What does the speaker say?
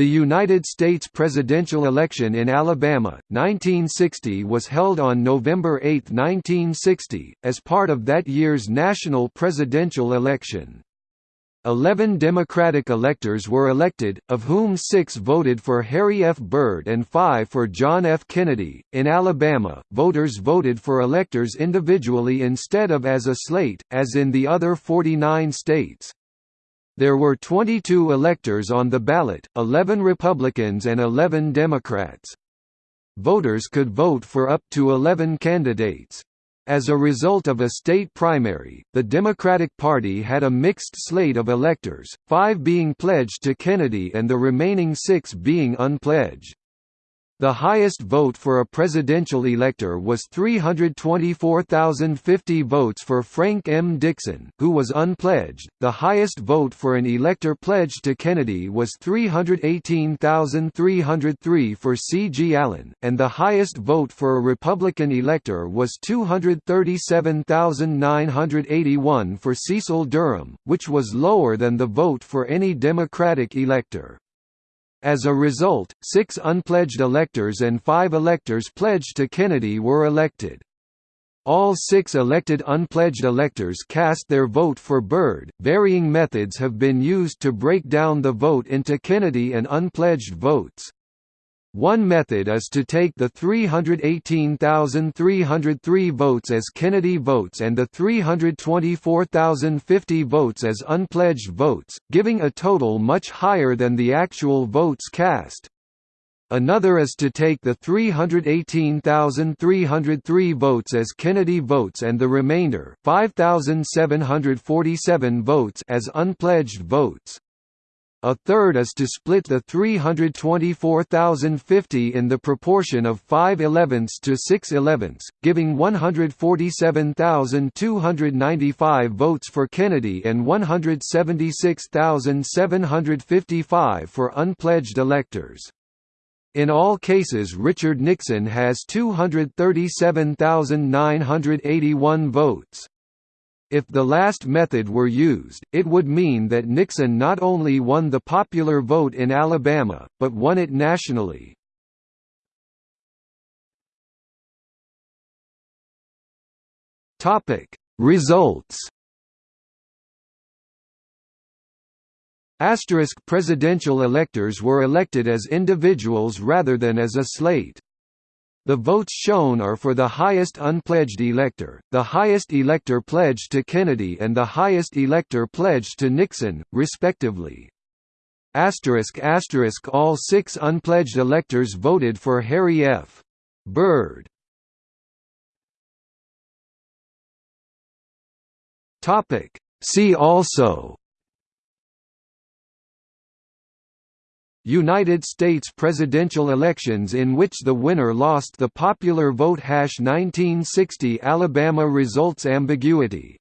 The United States presidential election in Alabama, 1960 was held on November 8, 1960, as part of that year's national presidential election. Eleven Democratic electors were elected, of whom six voted for Harry F. Byrd and five for John F. Kennedy. In Alabama, voters voted for electors individually instead of as a slate, as in the other 49 states. There were 22 electors on the ballot, 11 Republicans and 11 Democrats. Voters could vote for up to 11 candidates. As a result of a state primary, the Democratic Party had a mixed slate of electors, five being pledged to Kennedy and the remaining six being unpledged. The highest vote for a presidential elector was 324,050 votes for Frank M. Dixon, who was unpledged. The highest vote for an elector pledged to Kennedy was 318,303 for C. G. Allen, and the highest vote for a Republican elector was 237,981 for Cecil Durham, which was lower than the vote for any Democratic elector. As a result, six unpledged electors and five electors pledged to Kennedy were elected. All six elected unpledged electors cast their vote for Byrd. Varying methods have been used to break down the vote into Kennedy and unpledged votes. One method is to take the 318,303 votes as Kennedy votes and the 324,050 votes as unpledged votes, giving a total much higher than the actual votes cast. Another is to take the 318,303 votes as Kennedy votes and the remainder 5,747 votes as unpledged votes. A third is to split the 324,050 in the proportion of 5 elevenths to 6 elevenths, giving 147,295 votes for Kennedy and 176,755 for unpledged electors. In all cases Richard Nixon has 237,981 votes. If the last method were used, it would mean that Nixon not only won the popular vote in Alabama, but won it nationally. Results. Asterisk presidential electors were elected as individuals rather than as a slate. The votes shown are for the highest unpledged elector, the highest elector pledged to Kennedy and the highest elector pledged to Nixon, respectively. Asterisk asterisk All six unpledged electors voted for Harry F. Byrd. See also United States presidential elections in which the winner lost the popular vote 1960 Alabama results ambiguity